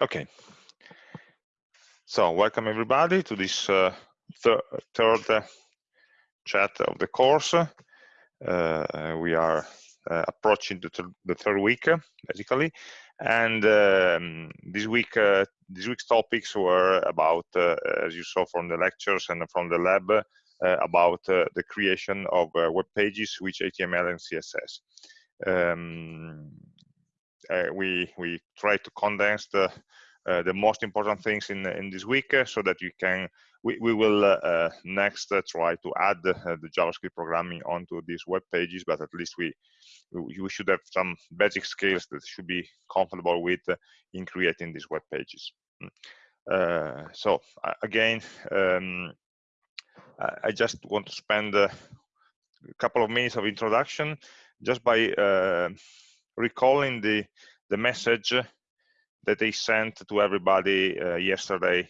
Okay. So welcome everybody to this uh, thir third uh, chat of the course. Uh, we are uh, approaching the, the, third week, basically, and um, this week, uh, this week's topics were about, as you saw from the lectures and from the lab, about the creation of web pages with HTML and CSS. Um, we we try to condense the uh, the most important things in in this week uh, so that you can we, we will uh, next try to add the javascript programming onto these web pages but at least we we should have some basic skills that should be comfortable with in creating these web pages mm. uh, so again um, I just want to spend a couple of minutes of introduction just by uh, recalling the the message that I sent to everybody uh, yesterday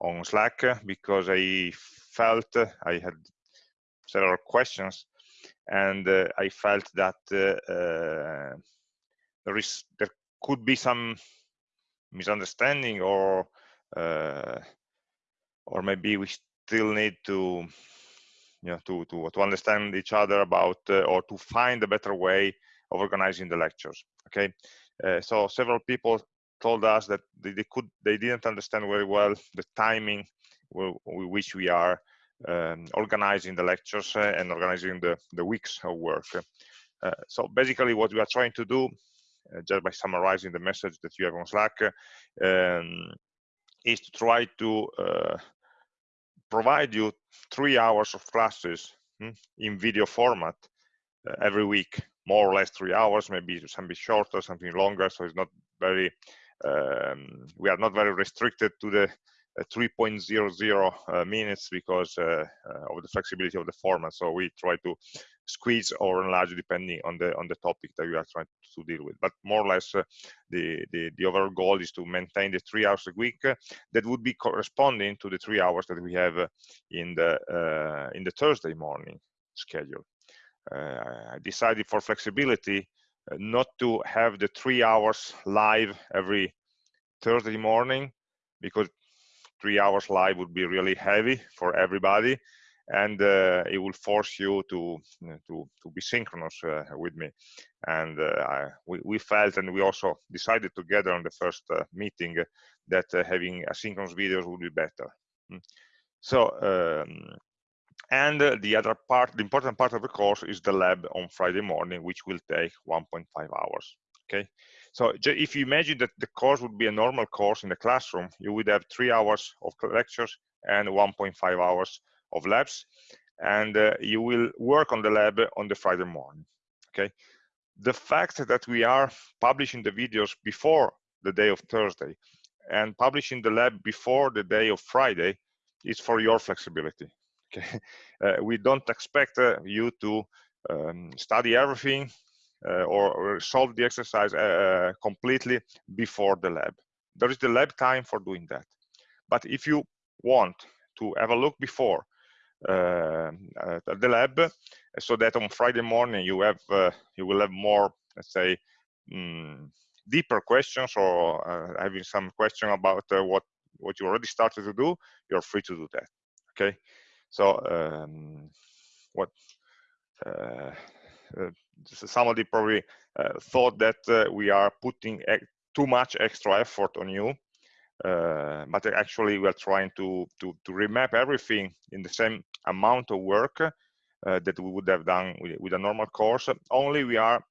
on Slack because I felt I had several questions and uh, I felt that uh, uh there is there could be some misunderstanding or uh, or maybe we still need to you know to to to understand each other about uh, or to find a better way of organizing the lectures okay? So several people told us that they, they, could they didn't understand very well the timing with which we are um, organizing the lectures uh, and organizing the the weeks of work. Uh, so basically what we are trying to do uh, just by summarizing the message that you have on slack um, is to try to uh, provide you three hours of classes hmm, in video format uh, every week more or less three hours maybe some something shorter something longer so it's not very um, we are not very restricted to the uh, 3.00 uh, minutes because uh, of the flexibility of the format. So we try to squeeze or enlarge depending on the on the topic that we are trying to deal with. But more or less, uh, the, the, the overall goal is to maintain the three hours a week that would be corresponding to the three hours that we have in the in the Thursday morning schedule. I decided for flexibility not to have the three hours live every Thursday morning because three hours live would be really heavy for everybody and uh, it will force you to to to be synchronous uh, with me and uh, I, we, we felt and we also decided together on the first uh, meeting that uh, having asynchronous videos would be better hmm. so um, and uh, the other part, the important part of the course is the lab on Friday morning, which will take 1.5 hours. Okay, so if you imagine that the course would be a normal course in the classroom, you would have three hours of lectures and 1.5 hours of labs, and uh, you will work on the lab on the Friday morning. Okay, the fact that we are publishing the videos before the day of Thursday and publishing the lab before the day of Friday is for your flexibility. Okay, uh, we don't expect uh, you to um, study everything uh, or, or, solve the exercise uh, completely before the lab. There is the lab time for doing that. But if you want to have a look before uh, the lab, so that on Friday morning you have you will have more, let's say, mm, deeper questions or having some question about what what you already started to do, you're free to do that. Okay. So um, what uh, uh, somebody probably uh, thought that uh, we are putting too much extra effort on you, uh, but actually we are trying to, to, to remap everything in the same amount of work uh, that we would have done with, with a normal course. Only we are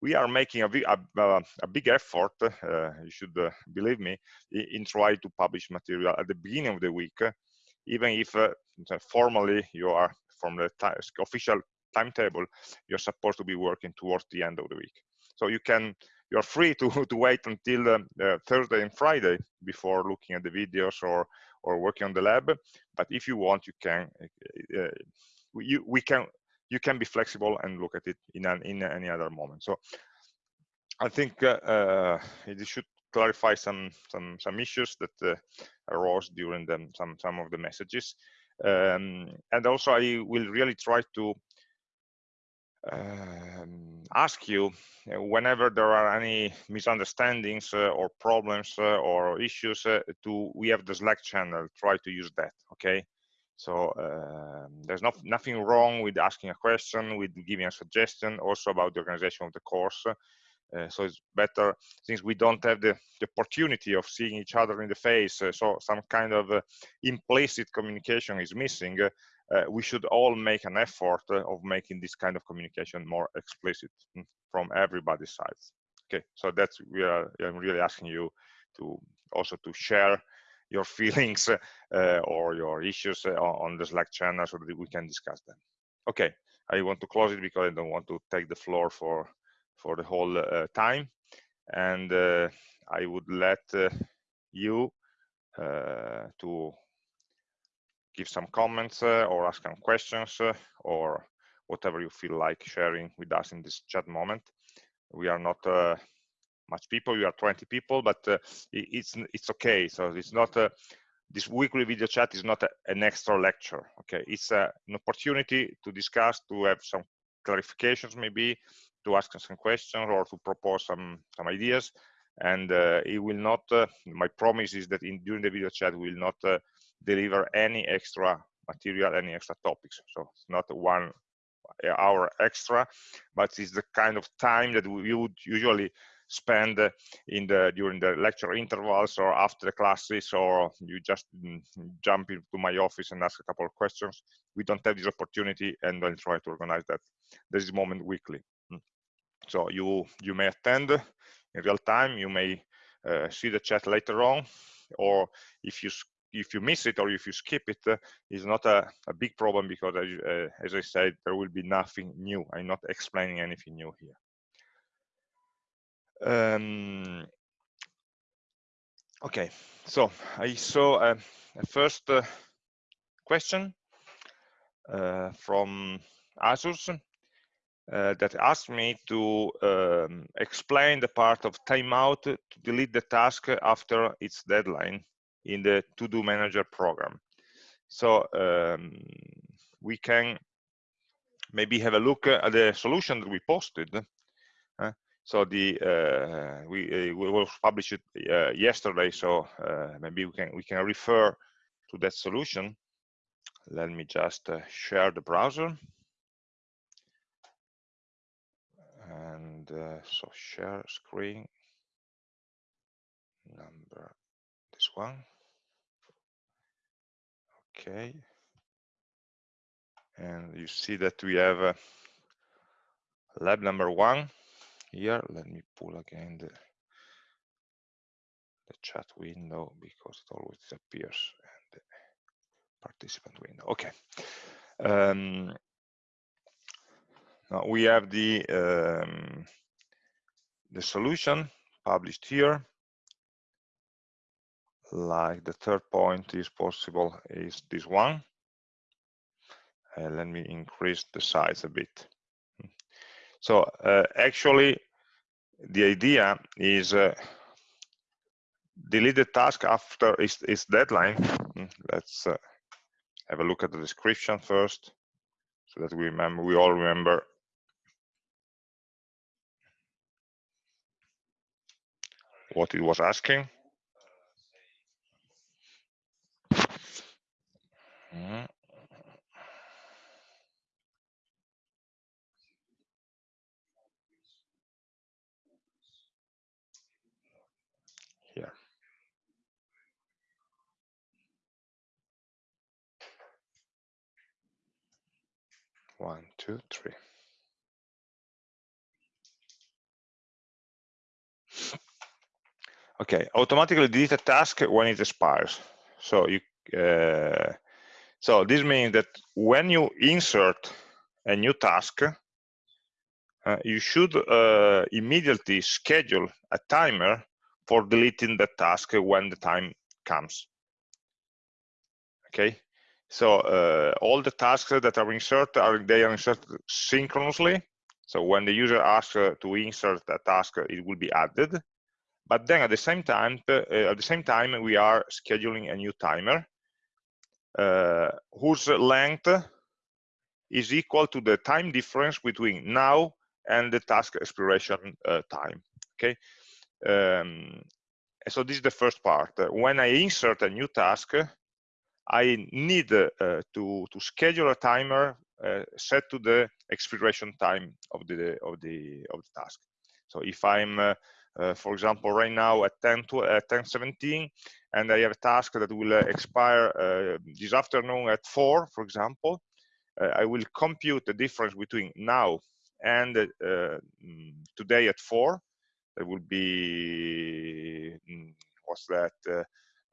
we are making a, a, a big effort, you should believe me, in, in trying to publish material at the beginning of the week even if uh, formally you are from the official timetable, you're supposed to be working towards the end of the week. So you can, you're free to, to wait until uh, uh, Thursday and Friday before looking at the videos or, or working on the lab. But if you want, you can, uh, you, we can, you can be flexible and look at it in, an, in any other moment. So I think uh, uh, it should clarify some some some issues that uh, arose during the, some some of the messages. Um, and also i will really try to um, ask you uh, whenever there are any misunderstandings uh, or problems uh, or issues uh, to we have the slack channel try to use that okay? So um, there's not, nothing wrong with asking a question with giving a suggestion also about the organization of the course so it's better since we don't have the, the, opportunity of seeing each other in the face uh, so some kind of implicit communication is missing uh, we should all make an effort uh, of making this kind of communication more explicit mm, from everybody's sides. Okay, so that's we are. I'm really asking you to also to share your feelings uh, or your issues uh, on the Slack channel so that we can discuss them. Okay, I want to close it because I don't want to take the floor for for the whole uh, time, and uh, I would let you to give some comments uh, or ask some questions uh, or whatever you feel like sharing with us in this chat moment. We are not uh, much people, we are 20 people, but it's it's okay. So it's not this weekly video chat is not a, an extra lecture okay it's a, an opportunity to discuss to have some clarifications maybe to ask some questions or to propose some some ideas and uh, it will not uh, my promise is that in during the video chat we will not uh, deliver any extra material, any extra topics. So it's not one hour extra, but it's the kind of time that we would usually spend in the during the lecture intervals or after the classes or you just mm, jump into my office and ask a couple of questions we don't have this opportunity and then try to organize that this is moment weekly. So you you may attend in real time you may uh, see the chat later on or if you if you miss it or if you skip it, uh, is not a, a, big problem because, uh, as I said, there will be nothing new. I'm not explaining anything new here. Um, okay, so I saw a, a first uh, question uh, from Asus uh, that asked me to um, explain the part of timeout to delete the task after its deadline in the to-do manager program. So um, we can maybe have a look at the solution that we posted. Uh, so the uh, we uh, we will publish it uh, yesterday. So uh, maybe we can we can refer to that solution. Let me just share the browser. And so share screen number this one. Okay. And you see that we have uh, lab number one here. Let me pull again the the chat window because it always appears and the participant window. Okay. Um, now we have the um, the solution published here like the third point is possible is this one. Uh, let me increase the size a bit. So uh, actually, the idea is uh, delete the task after its, its deadline. Let's uh, have a look at the description first, so that we remember. We all remember what it was asking. Mm. Here. One, two, three. Okay, automatically delete a task when it expires. So you uh, so this means that when you insert a new task, uh, you should uh, immediately schedule a timer for deleting the task when the time comes. Okay, so uh, all the tasks that are inserted are they are inserted synchronously. So when the user asks uh, to insert a task, it will be added. But then at the same time, uh, at the same time, we are scheduling a new timer uh, whose length is equal to the time difference between now and the task expiration uh, time okay? Um, so this is the first part. When i insert a new task i need uh, to to schedule a timer uh, set to the expiration time of the of the of the task. So if i'm uh, uh, for example right now at 10 to at 10 17 and i have a task that will expire this afternoon at 4 for example I will compute the difference between now and uh, mm, today at 4 there will be mm, what's that uh,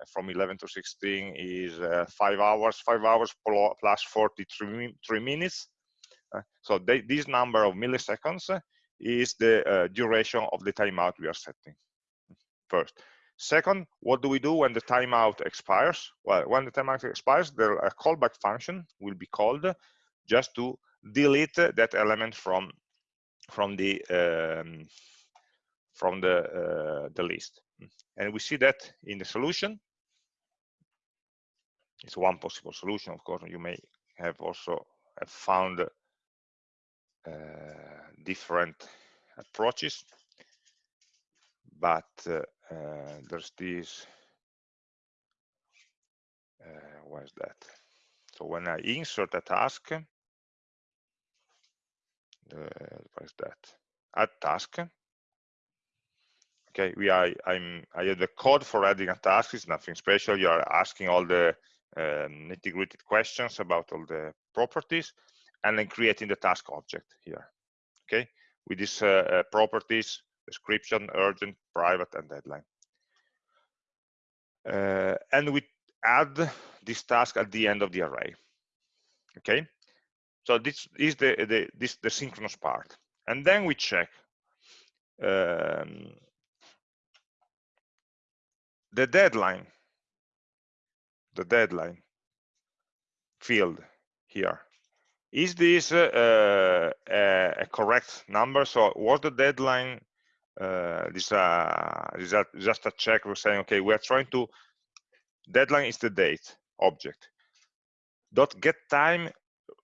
from 11 to 16 is uh, five hours five hours plus 43 minutes. Uh, so they, this number of milliseconds is the uh, duration of the timeout we are setting first. Second what do we do when the timeout expires? Well when the timeout expires the a callback function will be called just to delete that element from from the um, from the uh, the list. And we see that in the solution. It's one possible solution of course you may have also have found uh, different approaches but uh, uh there's this uh, what is that? So when I insert a task what is that? Add task. Okay we are i'm i have the code for adding a task it's nothing special you are asking all the um, nitty-gritty questions about all the properties and then creating the task object here okay with these uh, uh, properties description urgent private and deadline uh, and we add this task at the end of the array okay so this is the, the, this, the synchronous part. And then we check um, the deadline, the deadline field here. Is this uh, a, a, correct number? So was the deadline, uh, this, uh, that just a check, we're saying, okay, we're trying to, deadline is the date object. Dot get time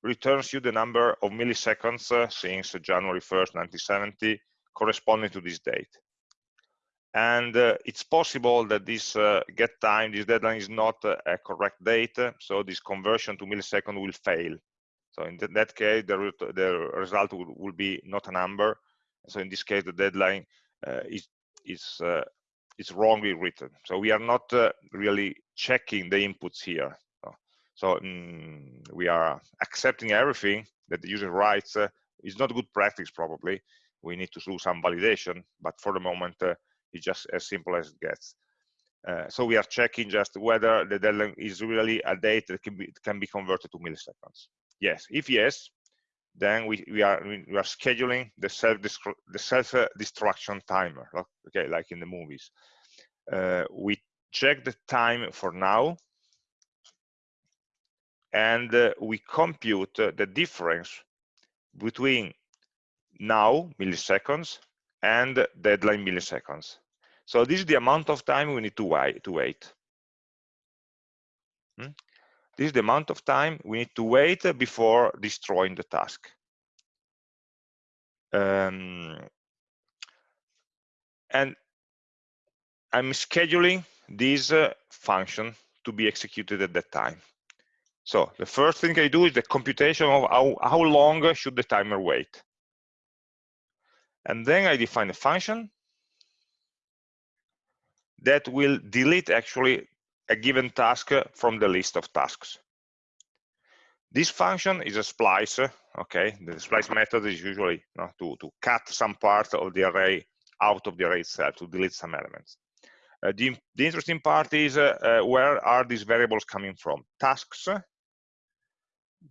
returns you the number of milliseconds uh, since January 1st, 1970, corresponding to this date. And uh, it's possible that this uh, get time, this deadline is not uh, a correct date, so this conversion to millisecond will fail. So in th that case, the, the result will, will, be not a number. So in this case, the deadline uh, is, is, uh, is wrongly written. So we are not really checking the inputs here. So mm, we are accepting everything that the user writes. Uh, is not good practice, probably. We need to do some validation, but for the moment, uh, it's just as simple as it gets. Uh, so we are checking just whether the deadline is really a date that can be can be converted to milliseconds. Yes, if yes, then we, we are we are scheduling the self the self destruction timer. Okay, like in the movies. Uh, we check the time for now and uh, we compute uh, the difference between now milliseconds and deadline milliseconds. So this is the amount of time we need to wait. To wait. Hmm? This is the amount of time we need to wait before destroying the task. Um, and I'm scheduling this uh, function to be executed at that time. So the first thing I do is the computation of how, how long should the timer wait. And then I define a function that will delete actually a given task from the list of tasks. This function is a splice, okay? The splice method is usually you know, to, to cut some part of the array out of the array itself, to delete some elements. Uh, the, the, interesting part is uh, uh, where are these variables coming from? Tasks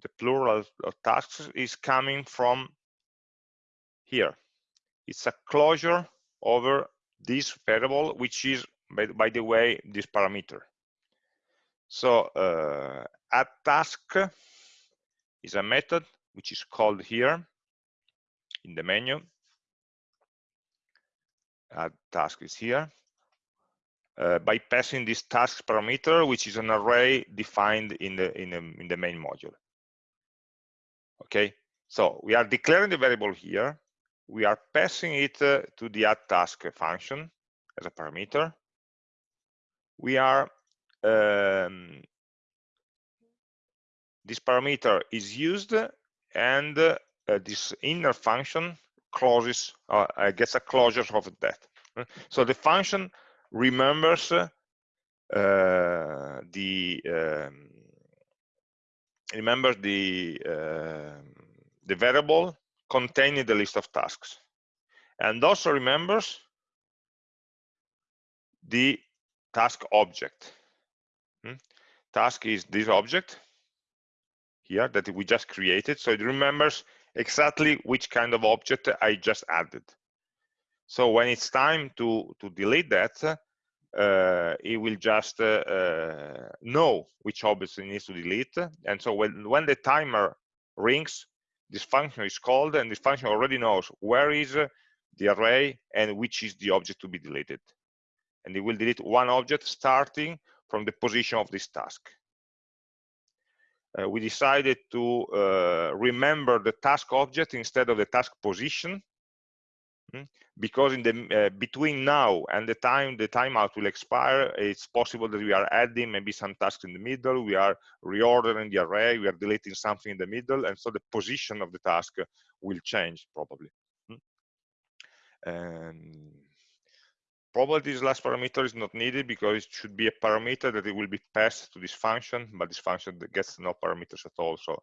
the plural of tasks is coming from here. It's a closure over this variable, which is, by, by the way, this parameter. So uh, add task is a method which is called here in the menu. Add task is here. Uh, by passing this task parameter, which is an array defined in the in the in the main module Okay, so we are declaring the variable here. We are passing it uh, to the add task function as a parameter. We are um, this parameter is used and uh, this inner function closes uh, gets a closure of that. So the function remembers uh, the um, remembers the uh, the variable containing the list of tasks. And also remembers the task object hmm? task is this object here that we just created so it remembers exactly which kind of object I just added so when it's time to to delete that uh, it will just uh, uh, know which objects it needs to delete. And so when, when the timer rings, this function is called and this function already knows where is the array and which is the object to be deleted. And it will delete one object starting from the position of this task. Uh, we decided to uh, remember the task object instead of the task position Hmm? because in the uh, between now and the time the timeout will expire it's possible that we are adding maybe some tasks in the middle we are reordering the array we are deleting something in the middle and so the position of the task will change probably hmm? Probably this last parameter is not needed because it should be a parameter that it will be passed to this function but this function gets no parameters at all so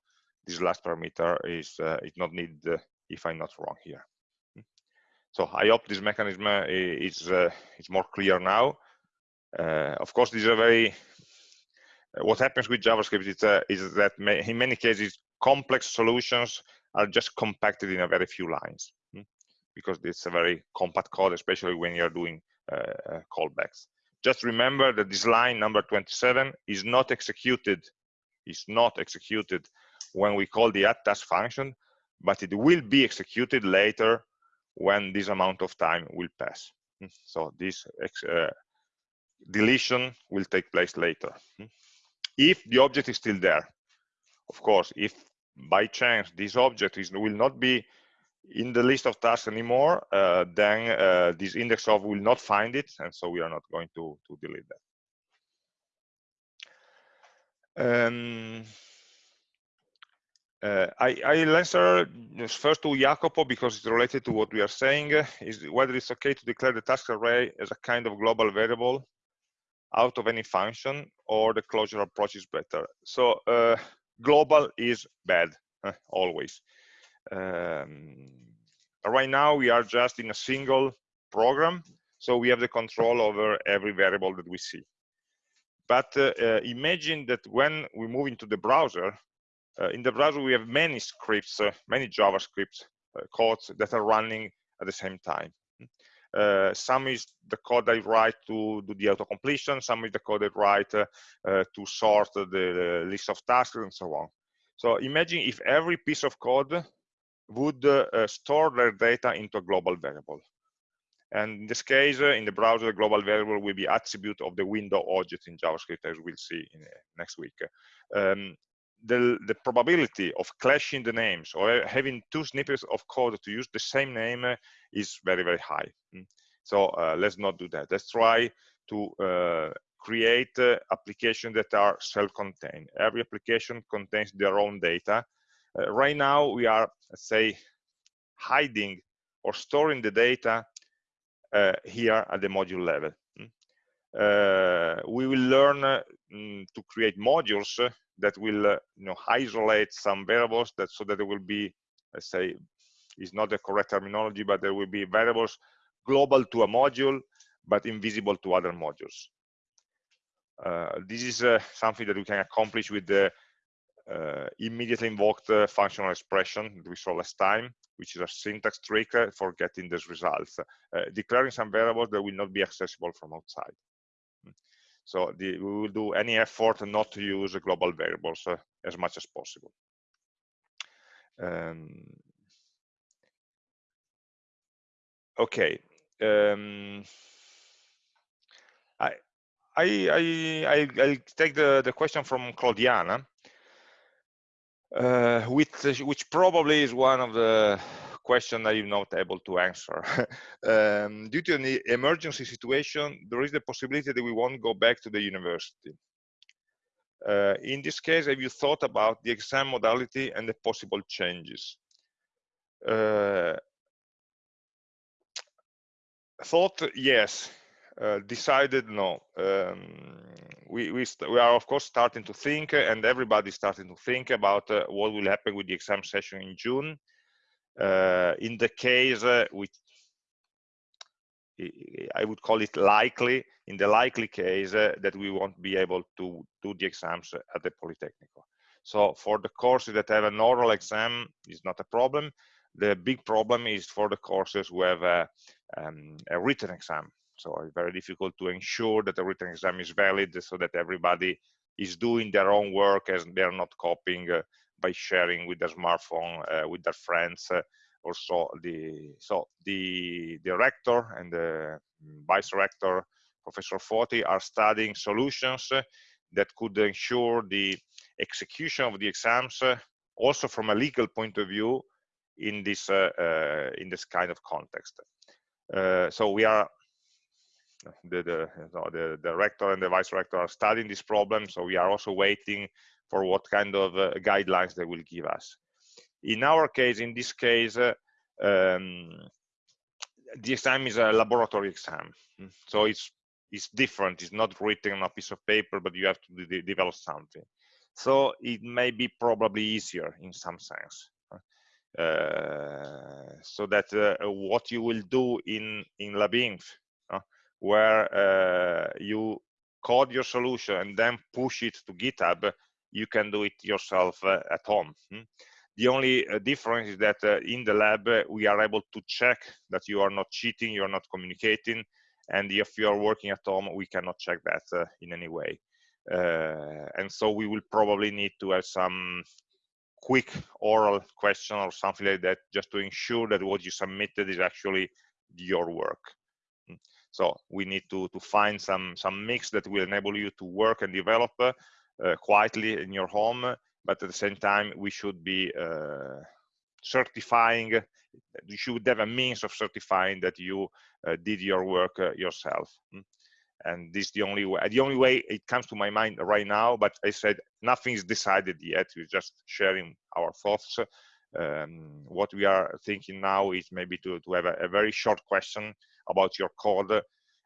this last parameter is uh, is not needed uh, if i'm not wrong here so I hope this mechanism uh, is uh, is more clear now. Uh, of course, these are very. what happens with JavaScript is, is that in many cases complex solutions are just compacted in a very few lines hmm? because it's a very compact code, especially when you're doing uh, callbacks. Just remember that this line number 27 is not executed, is not executed when we call the add task function, but it will be executed later when this amount of time will pass. Hmm. So this uh, deletion will take place later. Hmm. If the object is still there, of course, if by chance this object is, will not be in the list of tasks anymore, uh, then uh, this index of will not find it, and so we are not going to, to delete that. Um, uh, I, I'll answer first to Jacopo because it's related to what we are saying, is whether it's okay to declare the task array as a kind of global variable out of any function or the closure approach is better. So uh, global is bad, always. Um, right now we are just in a single program, so we have the control over every variable that we see. But uh, uh, imagine that when we move into the browser, uh, in the browser, we have many scripts, uh, many JavaScript uh, codes that are running at the same time. Uh, some is the code I write to do the auto completion, some is the code I write to sort the, the, list of tasks and so on. So imagine if every piece of code would store their data into a global variable. And in this case, in the browser, the global variable will be attribute of the window object in JavaScript, as we'll see in, next week. Um, the, the probability of clashing the names or having two snippets of code to use the same name uh, is very, very high. Mm. So uh, let's not do that. Let's try to uh, create uh, applications that are self-contained. Every application contains their own data. Uh, right now, we are, say, hiding or storing the data uh, here at the module level. Mm. we will learn mm, to create modules that will uh, you know isolate some variables that so that there will be let's say is not the correct terminology but there will be variables global to a module but invisible to other modules uh, this is uh, something that we can accomplish with the uh, immediately invoked uh, functional expression that we saw last time which is a syntax trick uh, for getting these results declaring some variables that will not be accessible from outside so the, we will do any effort not to use global variables uh, as much as possible. Um, okay. Um, I, I, I, I, will take the, the question from Claudiana. Uh, which, which probably is one of the question that you're not able to answer. um, due to an emergency situation, there is the possibility that we won't go back to the university. Uh, in this case, have you thought about the exam modality and the possible changes? Uh, thought, yes. Uh, decided, no. Um, we, we, we, are, of course, starting to think, and everybody's starting to think about uh, what will happen with the exam session in June. Uh, in the case uh, which I would call it likely, in the likely case uh, that we won't be able to do the exams at the Politecnico. So for the courses that have an oral exam, is not a problem. The big problem is for the courses who have a, um, a written exam. So it's very difficult to ensure that the written exam is valid so that everybody is doing their own work as they're not copying uh, by sharing with their smartphone uh, with their friends uh, also the so the the rector and the vice rector professor Foti are studying solutions that could ensure the execution of the exams also from a legal point of view in this uh, uh, in this kind of context. Uh, so we are the the, the the rector and the vice rector are studying this problem so we are also waiting for what kind of uh, guidelines they will give us. In our case, in this case, uh, um, the exam is a laboratory exam. So it's it's different. It's not written on a piece of paper, but you have to de develop something. So it may be probably easier in some sense. Uh, so that uh, what you will do in in LabInf, where uh, you code your solution and then push it to GitHub, you can do it yourself uh, at home. Hmm? The only uh, difference is that uh, in the lab, we are able to check that you are not cheating, you are not communicating, and if you are working at home, we cannot check that in any way. and so we will probably need to have some quick oral question or something like that just to ensure that what you submitted is actually your work hmm. So we need to to find some some mix that will enable you to work and develop uh, uh, quietly in your home, but at the same time, we should be uh, certifying, you should have a means of certifying that you uh, did your work yourself. Hmm? and this is the only way the only way it comes to my mind right now but i said nothing is decided yet we're just sharing our thoughts um, what we are thinking now is maybe to, to have a, a, very short question about your code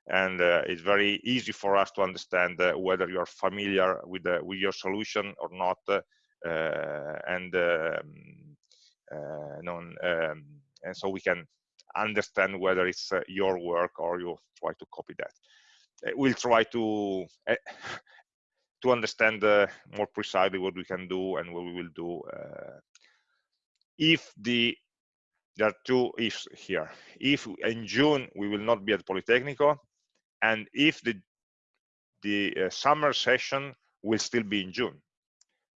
and uh, it's very easy for us to understand uh, whether you're familiar with the, with your solution or not uh, and um, non, um, and so we can understand whether it's your work or you try to copy that. We'll try to to understand uh, more precisely what we can do and what we will do uh, if the there are two ifs here. If in june we will not be at politecnico and if the the uh, summer session will still be in June.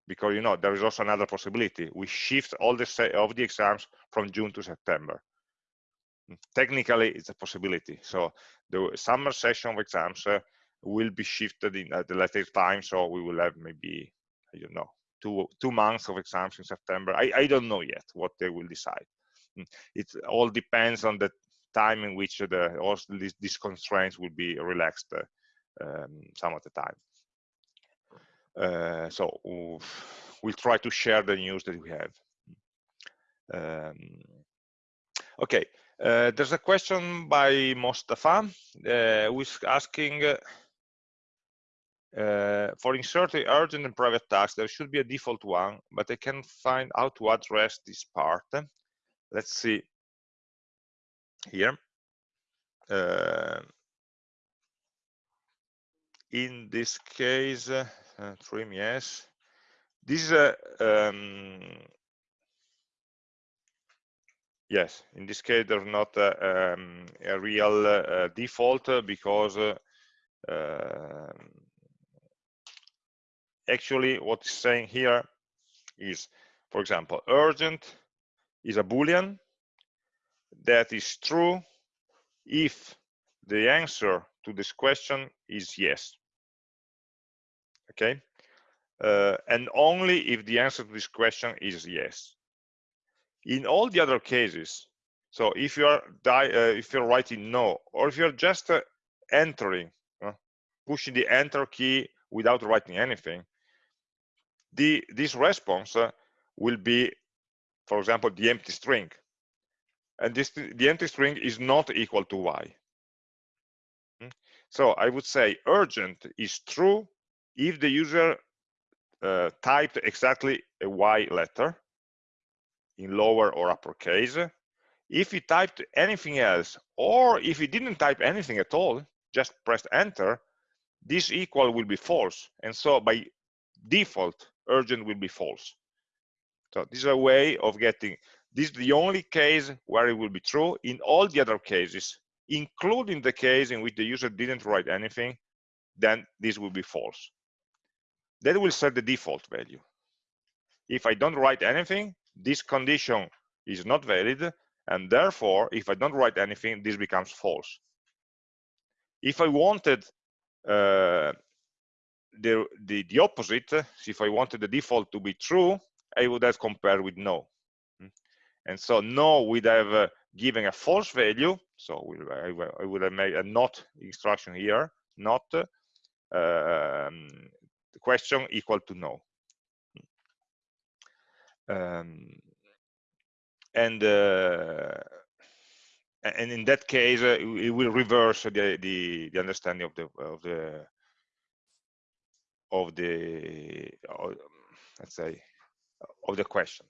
Because you know there is also another possibility. We shift all the of the exams from June to September. Technically it's a possibility. So the summer session of exams uh, will be shifted in at the later time so we will have maybe I don't know two two months of exams in September. I, I don't know yet what they will decide. It all depends on the time in which the these, these constraints will be relaxed um, some of the time. Uh, so we'll try to share the news that we have. Um, okay, uh, there's a question by Mostafa uh, who is asking uh, for inserting urgent and private tasks, there should be a default one, but I can't find how to address this part. Let's see here. Uh, in this case, uh, trim, yes. This is a, um, yes, in this case, there's not a, um, a real uh, default because uh, um, actually what it's saying here is, for example, urgent is a Boolean that is true if the answer to this question is yes. Okay, uh, and only if the answer to this question is yes. In all the other cases, so if you are uh, if you're writing no, or if you're just uh, entering, uh, pushing the enter key without writing anything, the this response uh, will be, for example, the empty string, and this the empty string is not equal to y. Hmm? So I would say urgent is true if the user uh, typed exactly a Y letter in lower or uppercase. If he typed anything else, or if he didn't type anything at all, just pressed enter, this equal will be false. And so by default, urgent will be false. So this is a way of getting, this is the only case where it will be true. In all the other cases, including the case in which the user didn't write anything, then this will be false that will set the default value. If I don't write anything, this condition is not valid, and therefore, if I don't write anything, this becomes false. If I wanted uh, the, the, the opposite, if I wanted the default to be true, I would have compared with no. Hmm. And so no would have uh, given a false value, so I, I would have made a not instruction here, not, um, the question equal to no. Um, and uh, and in that case, uh, it will reverse the, the, the understanding of the of the of the of, let's say of the question.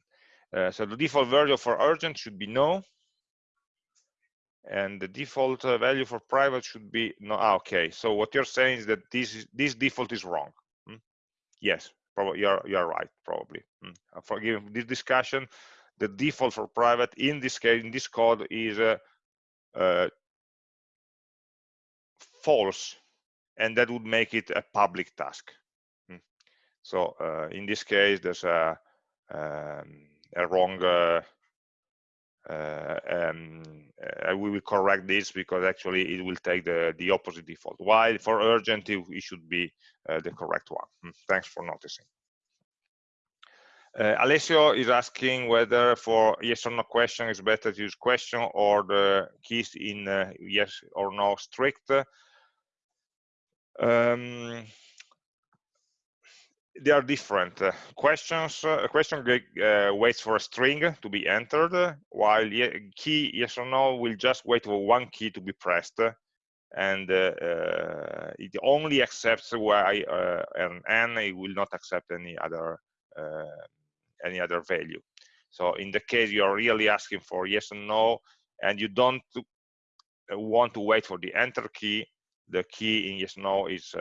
Uh, so the default value for urgent should be no, and the default uh, value for private should be no. Ah, okay, so what you're saying is that this is, this default is wrong yes probably you're you're right probably mm. for giving this discussion the default for private in this case in this code is uh, uh, false and that would make it a public task mm. so uh, in this case there's a, um, a wrong uh, uh, um, uh, we will correct this because actually it will take the, the opposite default. While for urgent, it, it should be uh, the correct one. Hmm, thanks for noticing. Uh, Alessio is asking whether for yes or no question is better to use question or the keys in uh, yes or no strict. Um, they are different. Uh, questions, uh, a question uh, waits for a string to be entered, while key yes or no will just wait for one key to be pressed, and uh, uh, it only accepts y uh, and n. It will not accept any other any other value. So in the case you are really asking for yes and no, and you don't want to wait for the enter key, the key in yes no is,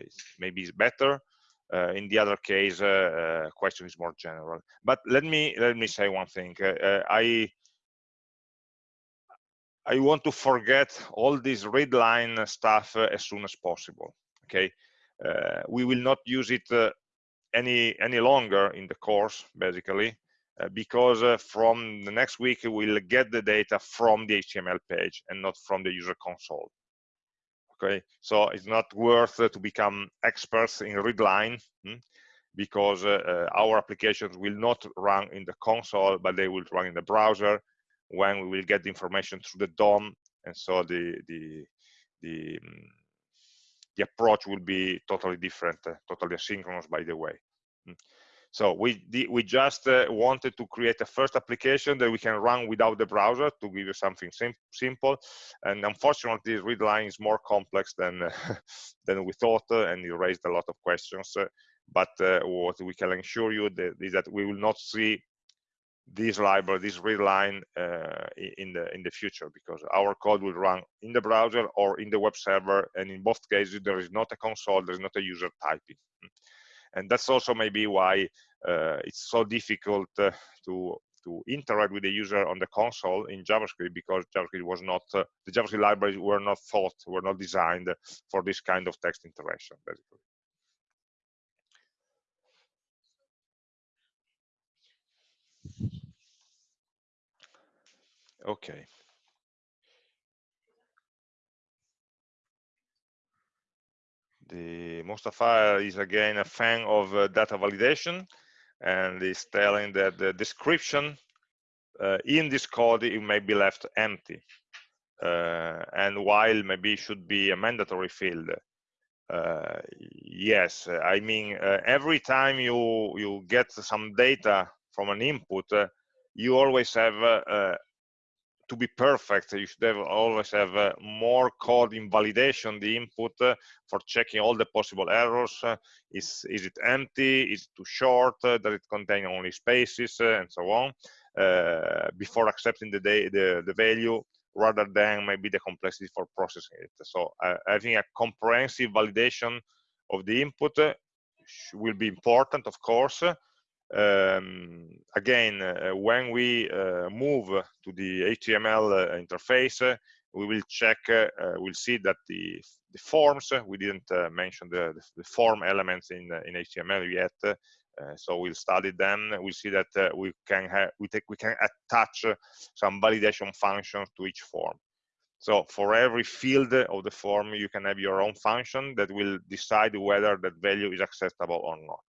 is maybe is better uh, in the other case, uh, uh, question is more general. But let me let me say one thing. I I want to forget all this read line stuff as soon as possible. Okay, we will not use it any any longer in the course basically uh, because uh, from the next week we'll get the data from the HTML page and not from the user console okay so it's not worth to become experts in readline hmm? because uh, uh, our applications will not run in the console but they will run in the browser when we will get the information through the DOM and so the the the, um, the approach will be totally different uh, totally asynchronous by the way hmm? So we we just uh, wanted to create a first application that we can run without the browser to give you something sim simple. And unfortunately, read line is more complex than than we thought, uh, and it raised a lot of questions. Uh, but uh, what we can assure you that is that we will not see this library, this read line uh, in the in the future because our code will run in the browser or in the web server, and in both cases there is not a console, there is not a user typing and that's also maybe why uh, it's so difficult uh, to to interact with the user on the console in JavaScript because JavaScript was not uh, the JavaScript libraries were not thought were not designed for this kind of text interaction basically. Okay. The Mustafa is again a fan of uh, data validation and is telling that the description uh, in this code it may be left empty uh, and while maybe it should be a mandatory field uh, yes i mean uh, every time you you get some data from an input uh, you always have to be perfect, you should have always have uh, more code in validation, the input uh, for checking all the possible errors. Uh, is, is it empty? Is it too short? does it contain only spaces? and so on, before accepting the, the, the value rather than maybe the complexity for processing it. So having a comprehensive validation of the input will be important, of course, um, again, uh, when we uh, move to the HTML uh, interface, uh, we will check, uh, we'll see that the, the forms, we didn't mention the, the, form elements in, in HTML yet, so we'll study them. We'll see that we can have, we take, we can attach some validation functions to each form. So for every field of the form, you can have your own function that will decide whether that value is acceptable or not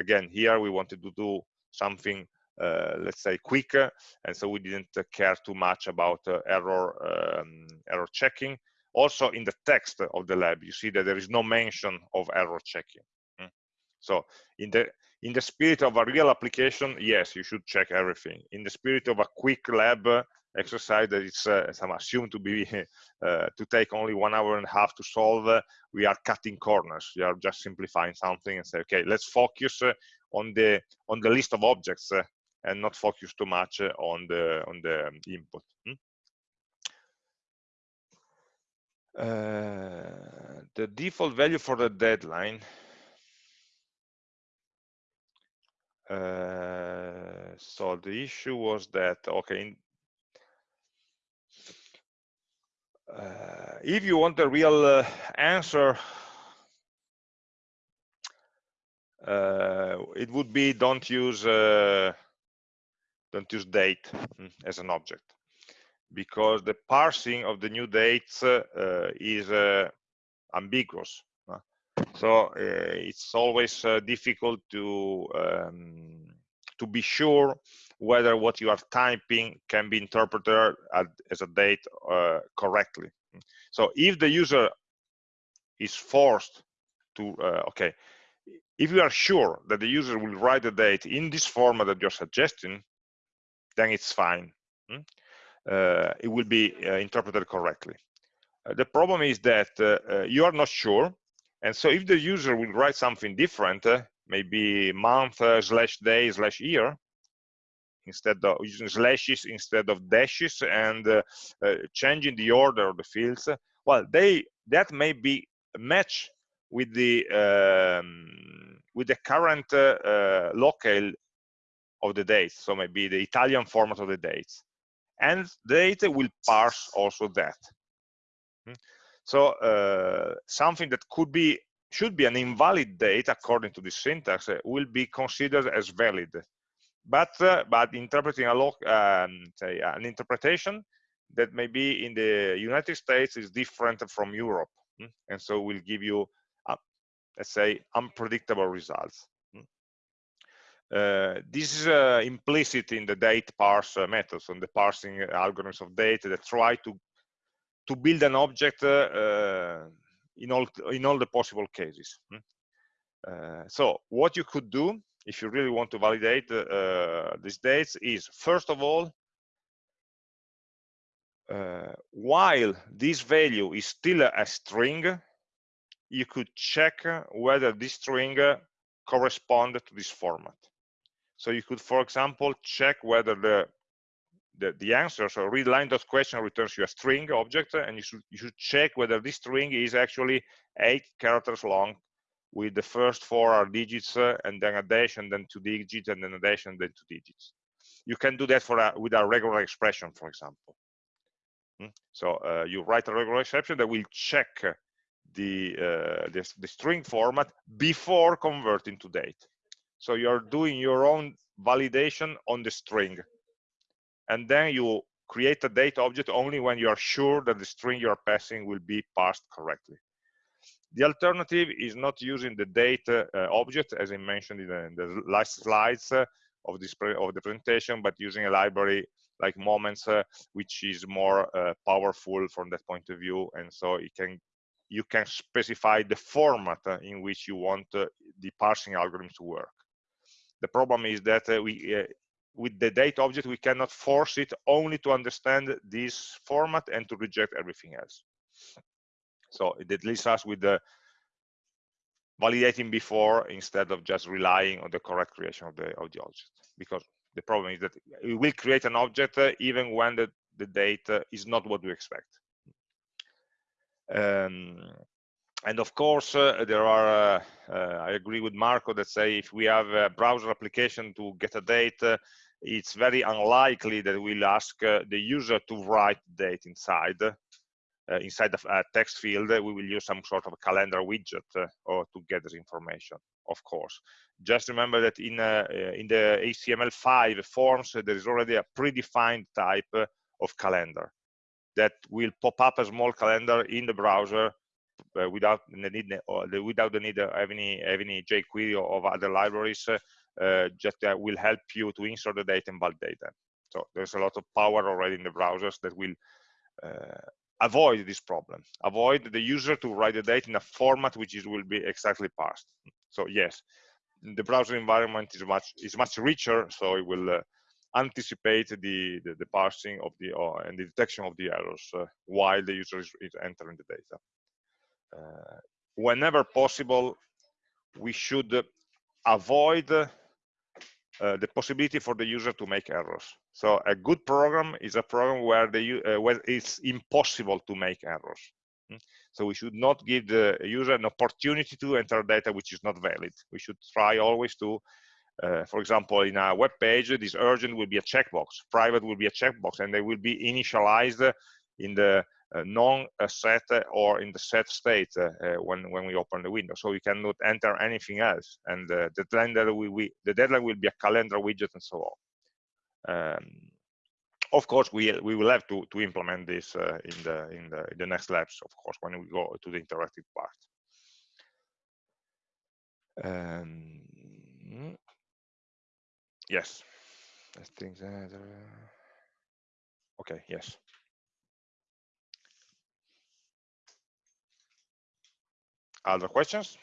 again here we wanted to do something uh, let's say quicker and so we didn't care too much about uh, error um, error checking also in the text of the lab you see that there is no mention of error checking mm. so in the in the spirit of a real application yes you should check everything in the spirit of a quick lab exercise that is uh, some assumed to be uh, to take only one hour and a half to solve uh, we are cutting corners we are just simplifying something and say okay let's focus uh, on the on the list of objects uh, and not focus too much uh, on the on the um, input hmm? the default value for the deadline uh, so the issue was that okay in, uh, if you want a real uh, answer uh, it would be don't use uh, don't use date mm, as an object. Because the parsing of the new dates uh, is uh, ambiguous so it's always difficult to um, to be sure whether what you are typing can be interpreted as a date uh, correctly. So if the user is forced to, uh, okay, if you are sure that the user will write the date in this format that you're suggesting, then it's fine. Hmm? Uh, it will be uh, interpreted correctly. Uh, the problem is that uh, you are not sure, and so if the user will write something different, maybe month slash day slash year, instead of using slashes instead of dashes and uh, uh, changing the order of the fields. Well they that may be match with the um, with the current uh, uh, locale of the dates. So maybe the italian format of the dates. And the data will parse also that. Hmm? so uh, something that could be should be an invalid date according to this syntax uh, will be considered as valid but uh, but interpreting a log, um, say an interpretation that maybe in the United States is different from Europe, hmm? and so will give you, uh, let's say, unpredictable results. Hmm? Uh, this is uh, implicit in the date parse uh, methods and the parsing algorithms of data that try to to build an object uh, in all in all the possible cases. Hmm? so what you could do if you really want to validate uh, these dates is first of all uh, while this value is still a string you could check whether this string corresponds to this format. So you could for example check whether the the, the answer so read line dot question returns you a string object and you should you should check whether this string is actually eight characters long with the first four are digits uh, and then a dash and then two digits and then a dash and then two digits. You can do that for a, with a regular expression, for example. Hmm? So uh, you write a regular expression that will check the, uh, the, the string format before converting to date. So you're doing your own validation on the string. And then you create a date object only when you are sure that the string you're passing will be parsed correctly. The alternative is not using the date uh, object, as I mentioned in the, in the last slides uh, of this of the presentation, but using a library like Moments, uh, which is more powerful from that point of view, and so it can you can specify the format in which you want the parsing algorithm to work. The problem is that we with the date object, we cannot force it only to understand this format and to reject everything else. So it leaves us with the validating before instead of just relying on the correct creation of the, of the object. Because the problem is that we will create an object uh, even when the, the date uh, is not what we expect. Um, and of course, uh, there are, uh, uh, I agree with Marco that say if we have a browser application to get a date, uh, it's very unlikely that we'll ask the user to write date inside inside the uh, text field, we will use some sort of calendar widget uh, or to get this information, of course. Just remember that in, in the HTML5 forms, there is already a predefined type of calendar that will pop up a small calendar in the browser uh, without the need the, without the need of any any jQuery or of other libraries. Uh, just will help you to insert the data and validate them. So there's a lot of power already in the browsers that will uh, avoid this problem. Avoid the user to write the data in a format which is will be exactly parsed. So yes the browser environment is much is much richer so it will uh, anticipate the, the, the parsing of the uh, and the detection of the errors uh, while the user is, is entering the data. Uh, whenever possible we should avoid uh, the possibility for the user to make errors. So a good program is a program where the uh, where it's impossible to make errors. Hmm? So we should not give the user an opportunity to enter data which is not valid. We should try always to, uh, for example, in a web page, this urgent will be a checkbox, private will be a checkbox, and they will be initialized in the uh, non-set or in the set state uh, uh, when when we open the window. So we cannot enter anything else, and the we, we the deadline will be a calendar widget and so on. Um, of course, we we will have to to implement this uh, in the in the in the next labs. Of course, when we go to the interactive part. Um, yes, I think that. Uh, okay. Yes. Other questions?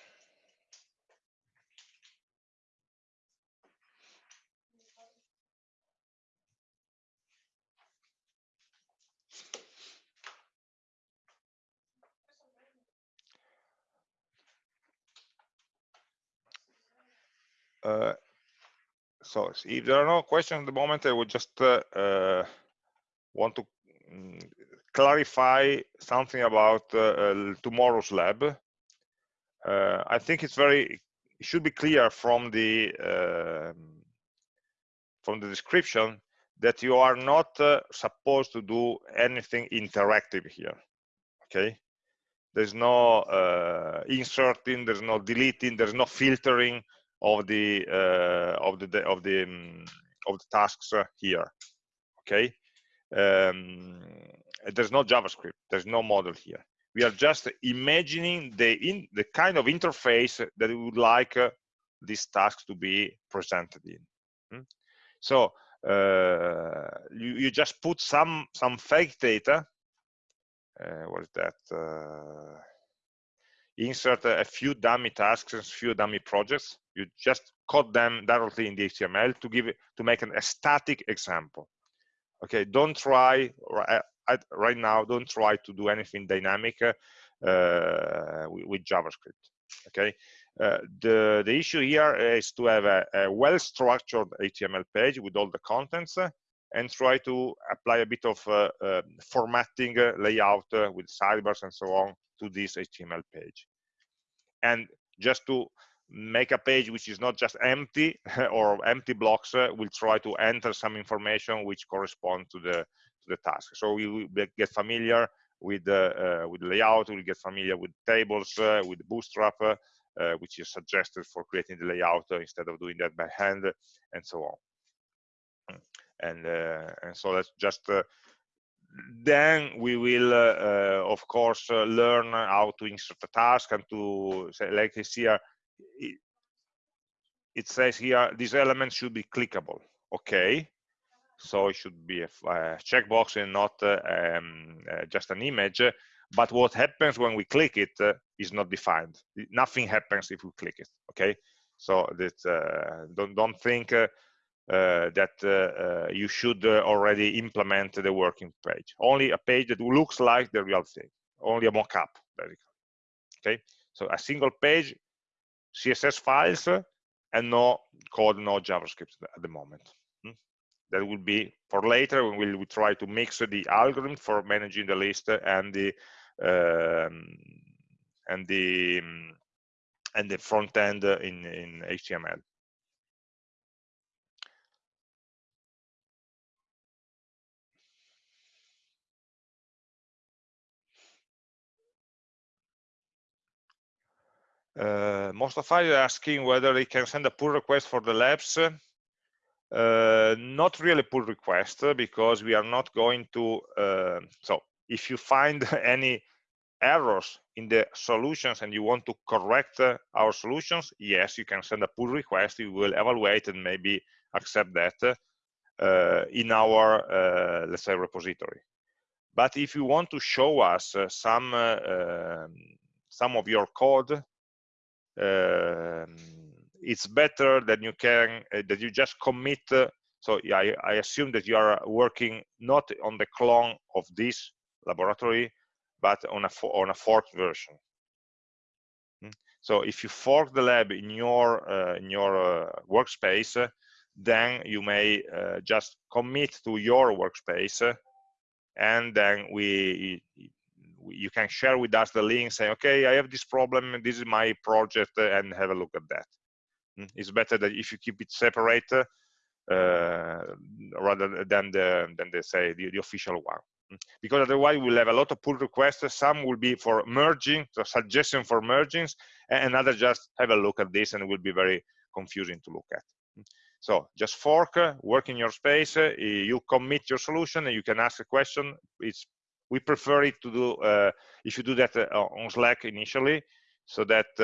Uh, so if there are no questions at the moment, I would just uh, uh, want to um, clarify something about tomorrow's lab. I think it's very it should be clear from the uh, from the description that you are not uh, supposed to do anything interactive here okay? There's no uh, inserting there's no deleting there's no filtering of the uh, of the of the um, of the tasks here okay um, there's no javascript there's no model here we are just imagining the in the kind of interface that we would like uh, these tasks to be presented in hmm? so uh, you, you just put some some fake data uh, what is that uh, insert a, a few dummy tasks and a few dummy projects you just code them directly in the html to give it to make an, a static example. Okay don't try right now don't try to do anything dynamic uh, with, with, javascript okay? Uh, the the issue here is to have a, a well-structured html page with all the contents uh, and try to apply a bit of uh, uh, formatting uh, layout with sidebars and so on to this html page. And just to make a page which is not just empty or empty blocks we'll try to enter some information which correspond to the to the task. So we will get familiar with the uh, with layout. We'll get familiar with tables, uh, with Bootstrap, uh, which is suggested for creating the layout instead of doing that by hand, and so on. And and so that's just then we will, uh, uh, of course, uh, learn how to insert a task and to say, like here, it, it says here, these elements should be clickable. Okay, so it should be a, a checkbox and not uh, um, uh, just an image. But what happens when we click it uh, is not defined. Nothing happens if we click it. Okay, so that don't don't think uh, that uh, uh, you should already implement the working page. Only a page that looks like the real thing, only a mock-up, basically. Okay, so a single page, CSS files, and no code, no JavaScript at the moment. Hmm? That will be for later when we'll, we try to mix the algorithm for managing the list and the um, and the and the front end in in HTML. Uh, Mustafa are asking whether he can send a pull request for the labs. Uh, not really pull request because we are not going to. Uh, so if you find any errors in the solutions and you want to correct uh, our solutions, yes, you can send a pull request. We will evaluate and maybe accept that uh, in our, uh, let's say, repository. But if you want to show us uh, some um, some of your code it's better that you can uh, that you just commit uh, so I, I, assume that you are working not on the clone of this laboratory but on a on a forked version hmm? so if you fork the lab in your uh, in your uh, workspace then you may uh, just commit to your workspace and then we you can share with us the link say okay i have this problem this is my project and have a look at that mm, it's better that if you keep it separate uh, rather than the than they say the, the official one mm. because otherwise we'll have a lot of pull requests some will be for merging so suggestion for mergings and another just have a look at this and it will be very confusing to look at mm. so just fork work in your space you commit your solution and you can ask a question it's we prefer it to do uh, if you do that uh, on slack initially so that uh,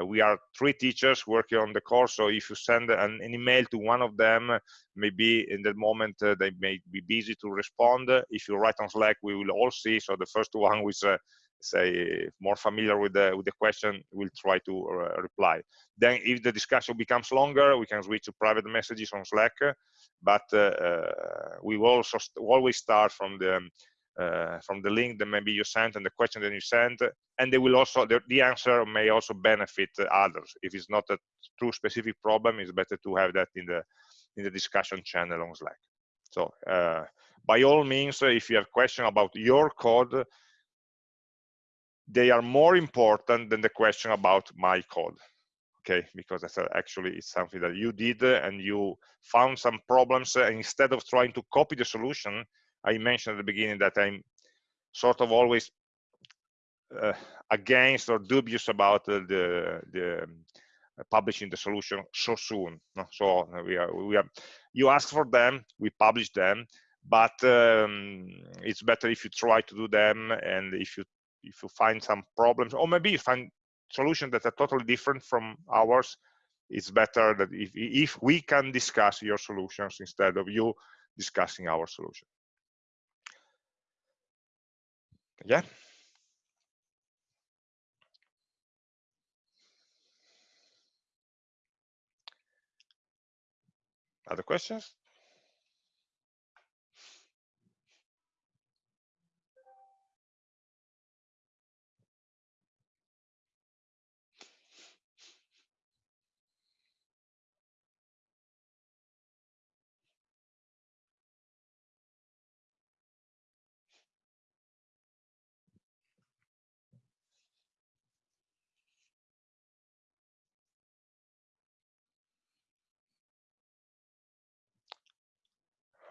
uh, we are three teachers working on the course. So if you send an, an email to one of them maybe in that moment uh, they may be busy to respond. If you write on slack we will all see. So the first one who is uh, say more familiar with the with the question will try to reply. Then if the discussion becomes longer we can switch to private messages on slack. But we will also always start from the uh, from the link that maybe you sent and the question that you sent and they will also the, the, answer may also benefit others. If it's not a true specific problem it's better to have that in the in the discussion channel on slack. So uh, by all means if you have question about your code they are more important than the question about my code okay? Because that's actually it's something that you did and you found some problems and instead of trying to copy the solution I mentioned at the beginning that I'm sort of always uh, against or dubious about uh, the the um, publishing the solution so soon. So we are we are you ask for them, we publish them, but um, it's better if you try to do them and if you if you find some problems or maybe you find solutions that are totally different from ours it's better that if if we can discuss your solutions instead of you discussing our solution yeah. Other questions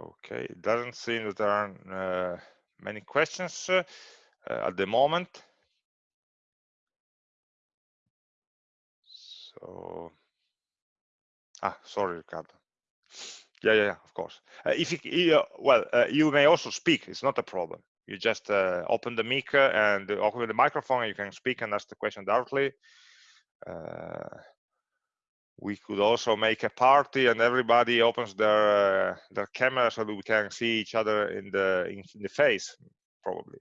Okay, it doesn't seem that there are uh, many questions uh, at the moment. So, ah, sorry, Ricardo. Yeah, yeah, of course. Uh, if you, uh, well, uh, you may also speak. It's not a problem. You just uh, open the mic and open the microphone. And you can speak and ask the question directly. Uh, we could also make a party and everybody opens their uh, their camera so that we can see each other in the in, in the face, probably,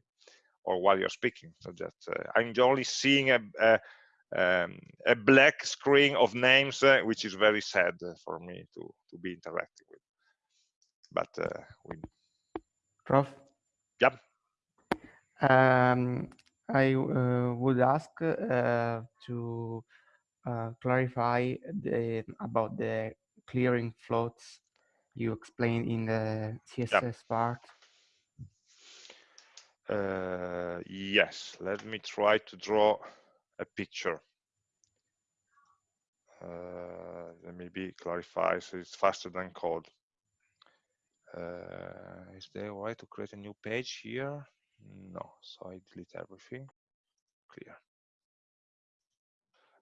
or while you're speaking. So that I'm only seeing a, a um, a black screen of names, uh, which is very sad for me to to be interacting with. But uh, we. Prof. Yep. Um, I uh, would ask uh, to uh, clarify the, about the clearing floats you explained in the CSS yep. part. Uh, yes, let me try to draw a picture. Uh, let me be clarify so it's faster than code. Uh, is there a way to create a new page here? No, so I delete everything. Clear.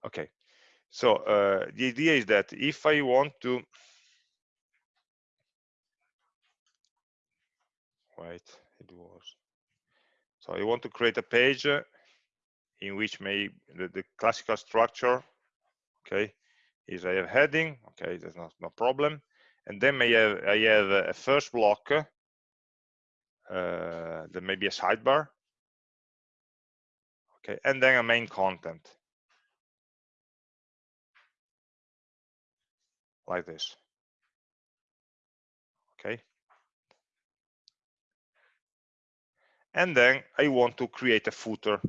Okay, so uh, the idea is that if I want to wait, it was so I want to create a page in which may the, the classical structure okay is I have heading okay there's no, no problem. And then I have I have a first block uh, there may be a sidebar. Okay and then a main content like this. Okay. And then I want to create a footer.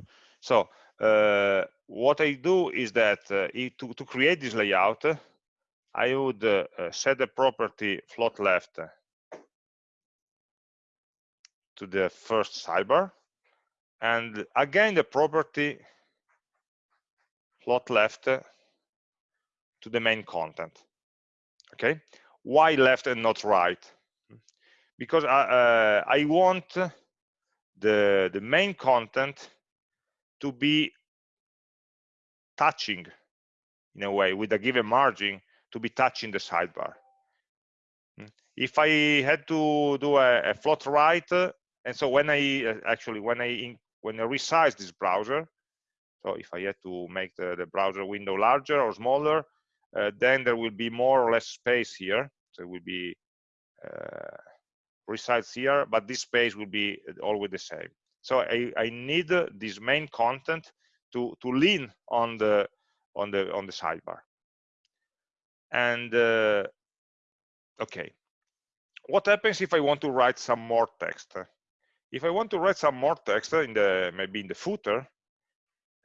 So uh, what I do is that uh, to, to create this layout I would uh, set the property float left to the first sidebar. And again the property float left to the main content okay? Why left and not right? Because I, uh, I want the the main content to be touching in a way with a given margin to be touching the sidebar. If i had to do a, a float right and so when i uh, actually when i in, when i resize this browser so if i had to make the, the browser window larger or smaller then there will be more or less space here. So it will be uh, resides here but this space will be always the same. So I, I need this main content to to lean on the on the on the sidebar. And uh, okay. What happens if I want to write some more text? If I want to write some more text in the maybe in the footer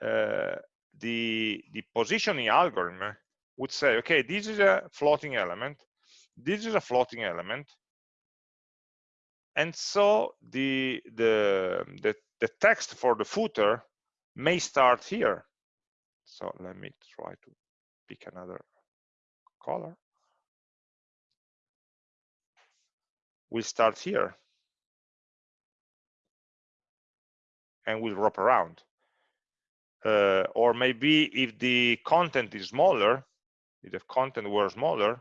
uh, the the positioning algorithm would say okay this is a floating element this is a floating element and so the the the, the text for the footer may start here. So let me try to pick another color. We'll start here. And we'll wrap around. Uh, or maybe if the content is smaller if the content were smaller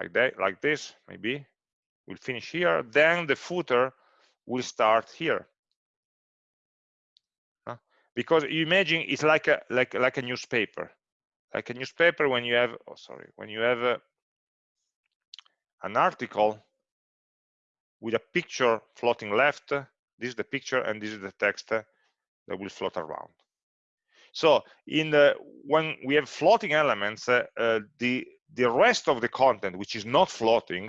like that like this maybe we'll finish here then the footer will start here. Because you imagine it's like a like like a newspaper. Like a newspaper when you have oh sorry when you have a, an article with a picture floating left this is the picture and this is the text uh, that will float around so in the when we have floating elements uh, uh, the the rest of the content which is not floating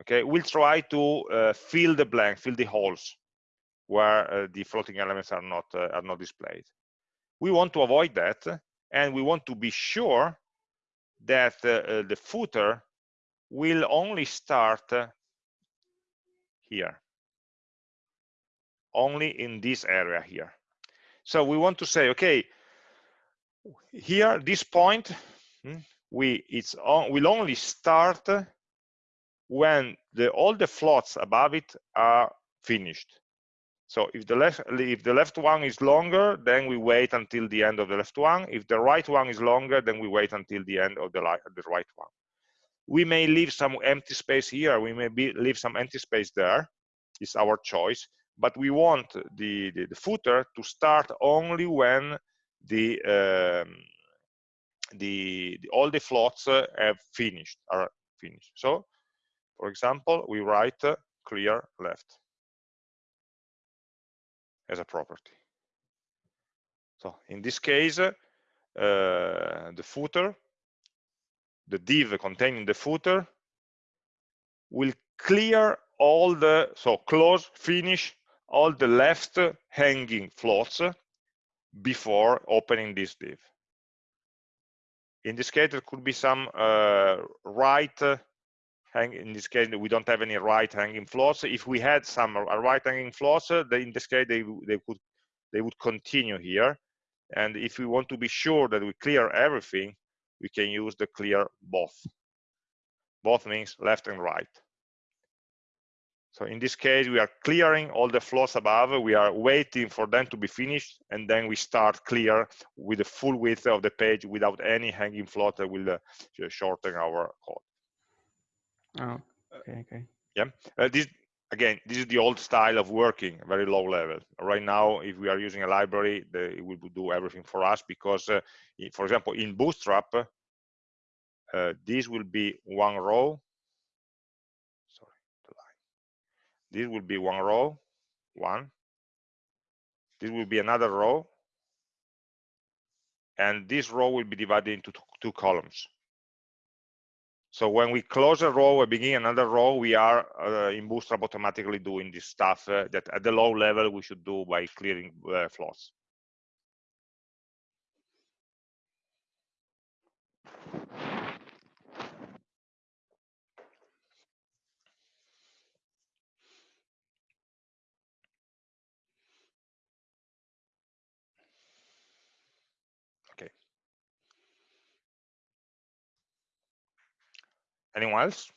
okay we'll try to uh, fill the blank fill the holes where the floating elements are not are not displayed. We want to avoid that and we want to be sure that the footer will only start here. Only in this area here so we want to say okay here this point hmm, we it's on will only start when the all the floats above it are finished. So if the left if the left one is longer then we wait until the end of the left one. If the right one is longer then we wait until the end of the, the right one. We may leave some empty space here. We may be, leave some empty space there. It's our choice but we want the, the, the footer to start only when the, um, the, the, all the floats uh, have finished are finished. So for example we write uh, clear left as a property. So in this case uh, the footer the div containing the footer will clear all the so close finish all the left hanging floats before opening this div. In this case there could be some uh, right hang in this case we don't have any right hanging floats. If we had some right hanging floats in this case they they could they would continue here. And if we want to be sure that we clear everything we can use the clear both. Both means left and right so in this case we are clearing all the floors above we are waiting for them to be finished and then we start clear with the full width of the page without any hanging float that will uh, shorten our code oh okay okay yeah uh, this again, this is the old style of working, very low level. Right now, if we are using a library, the, it will do everything for us because, uh, for example, in Bootstrap, uh, this will be one row. Sorry, the line. This will be one row, one. This will be another row. And this row will be divided into two columns. So when we close a row and begin another row, we are uh, in Bootstrap automatically doing this stuff uh, that at the low level we should do by clearing uh, floats. Anyone else?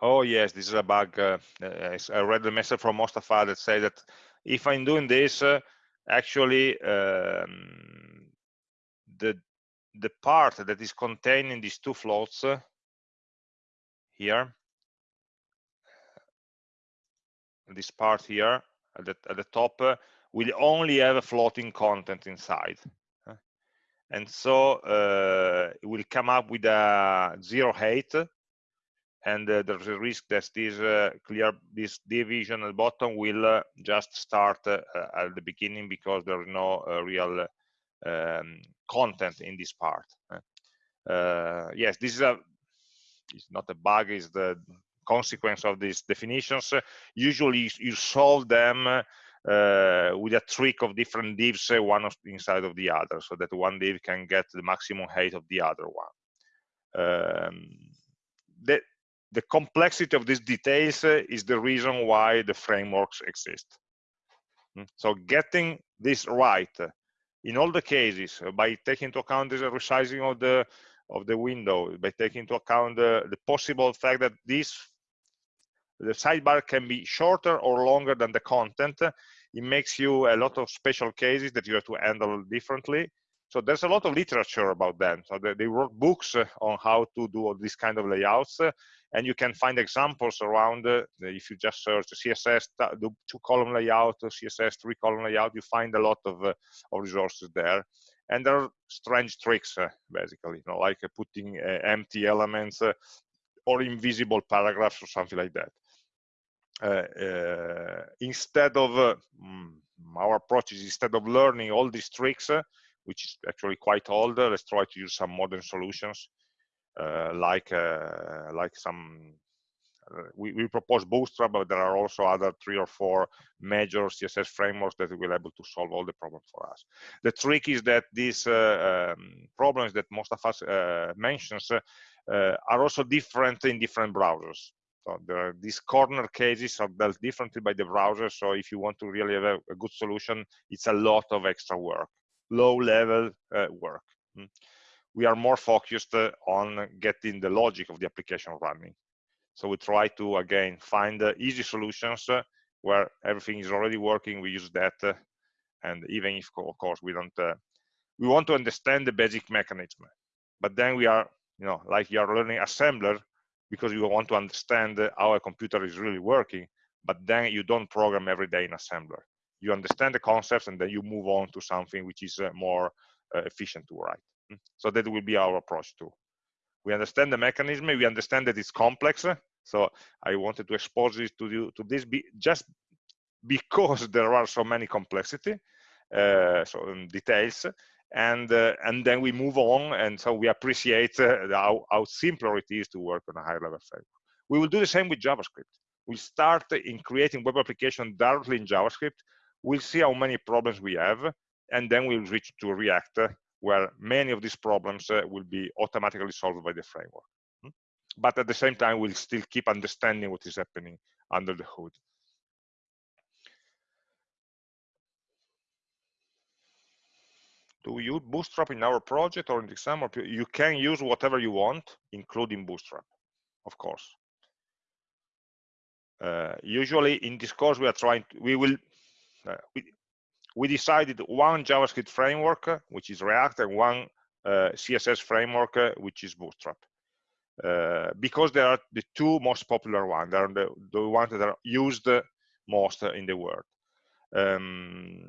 Oh yes, this is a bug. Uh, I read the message from Mostafa that said that if I'm doing this, uh, actually um, the the part that is contained in these two floats uh, here, this part here at the, at the top uh, will only have a floating content inside. And so uh, it will come up with a zero height and uh, there's a risk that this uh, clear this division at the bottom will uh, just start uh, at the beginning because there is no uh, real um, content in this part uh, yes this is a it's not a bug it's the consequence of these definitions. Usually you solve them with a trick of different divs one inside of the other so that one div can get the maximum height of the other one. Um, that the complexity of these details uh, is the reason why the frameworks exist. Hmm? So getting this right uh, in all the cases uh, by taking into account the resizing of the of the window, by taking into account the, the possible fact that this the sidebar can be shorter or longer than the content, it makes you a lot of special cases that you have to handle differently. So there's a lot of literature about them. So they, they wrote books on how to do all these kind of layouts and you can find examples around uh, if you just search css the two column layout css three column layout you find a lot of, uh, of resources there and there are strange tricks uh, basically you know like uh, putting uh, empty elements uh, or invisible paragraphs or something like that instead of mm, our approach is instead of learning all these tricks which is actually quite old let's try to use some modern solutions uh, like uh, like some uh, we, we, propose Bootstrap, but there are also other three or four major CSS frameworks that will be able to solve all the problems for us. The trick is that these uh, um, problems that Mostafa uh, mentions uh, are also different in different browsers. So there are these corner cases are dealt differently by the browser. So if you want to really have a, a good solution, it's a lot of extra work, low level uh, work. Mm. We are more focused uh, on getting the logic of the application running. So we try to, again, find uh, easy solutions where everything is already working. We use that. And even if, of course, we don't, we want to understand the basic mechanism. But then we are, you know, like you are learning assembler because you want to understand how a computer is really working. But then you don't program every day in assembler. You understand the concepts and then you move on to something which is uh, more uh, efficient to write. Hmm? So that will be our approach too we understand the mechanism we understand that it's complex so i wanted to expose this to you to this be, just because there are so many complexity uh, so um, details and uh, and then we move on and so we appreciate uh, how, how simpler it is to work on a higher level framework we will do the same with javascript we start in creating web application directly in javascript we'll see how many problems we have and then we'll reach to react where many of these problems uh, will be automatically solved by the framework. Hmm? But at the same time, we'll still keep understanding what is happening under the hood. Do we use Bootstrap in our project or in the exam? Or you can use whatever you want, including Bootstrap, of course. Uh, usually in this course, we are trying to, we will, we, we decided one JavaScript framework, which is React, and one uh, CSS framework, uh, which is Bootstrap. Uh, because they are the two most popular ones. They are the, the ones that are used most in the world. Um,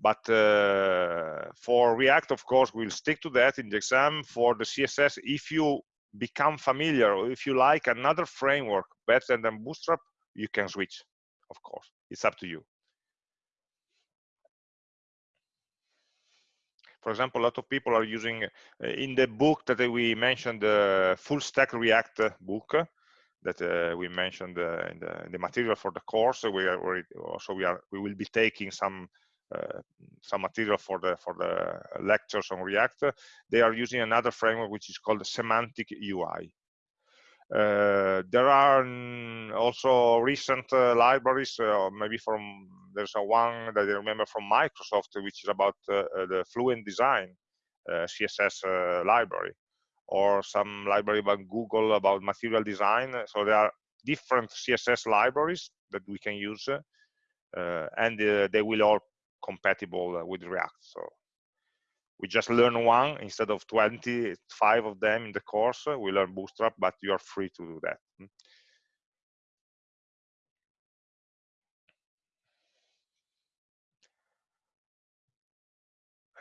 but uh, for React, of course, we'll stick to that in the exam. For the CSS, if you become familiar or if you like another framework better than Bootstrap, you can switch, of course. It's up to you. For example, a lot of people are using uh, in the book that we mentioned, the full stack React book that uh, we mentioned uh, in the, in, the, material for the course. So We are also we are we will be taking some uh, some material for the for the lectures on React. They are using another framework which is called Semantic UI. Uh, there are also recent uh, libraries, uh, maybe from there's a one that I remember from Microsoft, which is about uh, uh, the Fluent Design uh, CSS library, or some library about Google about material design. So there are different CSS libraries that we can use, and they will all compatible with React. So we just learn one instead of 25 of them in the course we learn bootstrap but you are free to do that hmm.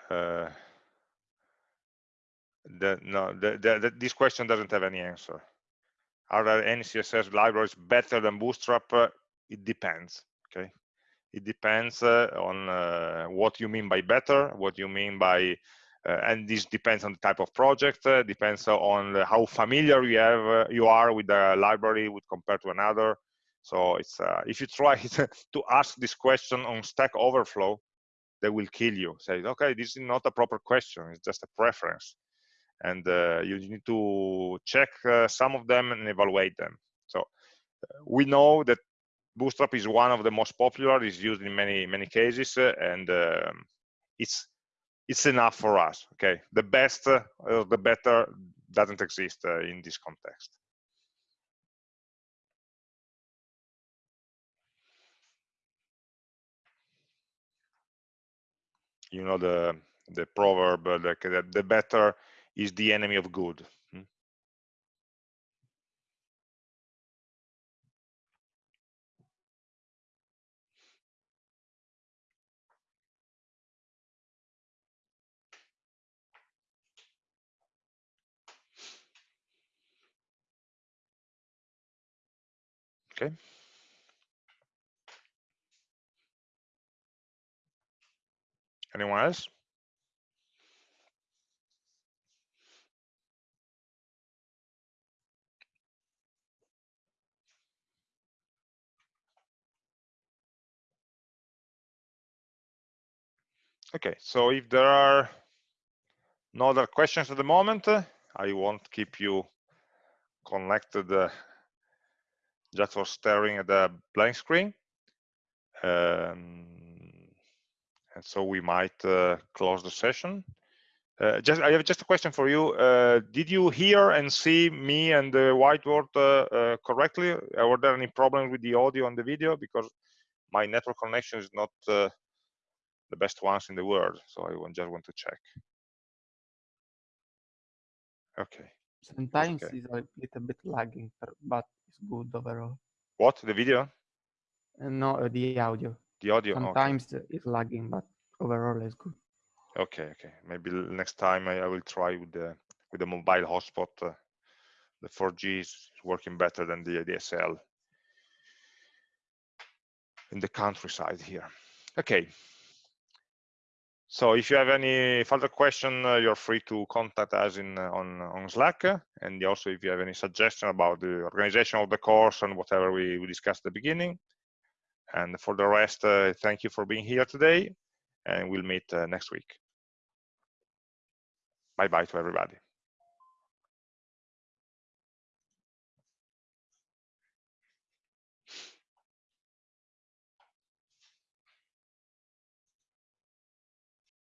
uh, the, no, the, the, this question doesn't have any answer. Are there any CSS libraries better than Bootstrap? Uh, it depends. Okay, it depends uh, on uh, what you mean by better, what you mean by, uh, and this depends on the type of project, depends on how familiar you have you are with the library with compared to another. So it's if you try to ask this question on Stack Overflow, they will kill you. Say, okay, this is not a proper question; it's just a preference, and uh, you need to check uh, some of them and evaluate them. So uh, we know that Bootstrap is one of the most popular. It's used in many many cases, uh, and um, it's it's enough for us. Okay, the best uh, or the better doesn't exist uh, in this context. You know the the proverb that the better is the enemy of good. Okay. Anyone else? Okay, so if there are no other questions at the moment, I won't keep you connected uh, just for staring at the blank screen. Um, and so we might uh, close the session. Uh, just, I have just a question for you. Uh, did you hear and see me and the whiteboard uh, uh, correctly? Uh, were there any problems with the audio and the video? Because my network connection is not the best ones in the world, so I just want to check. Okay. Sometimes okay. it's a little bit lagging, but it's good overall. What the video? Uh, no, uh, the audio. The audio. Sometimes okay. it's lagging, but overall it's good. Okay, okay. Maybe next time I, I will try with the with the mobile hotspot. Uh, the 4G is working better than the DSL in the countryside here. Okay. So if you have any further question, uh, you're free to contact us in uh, on on Slack, and also if you have any suggestion about the organization of the course and whatever we, we discussed at the beginning. And for the rest, uh, thank you for being here today, and we'll meet next week. Bye bye to everybody.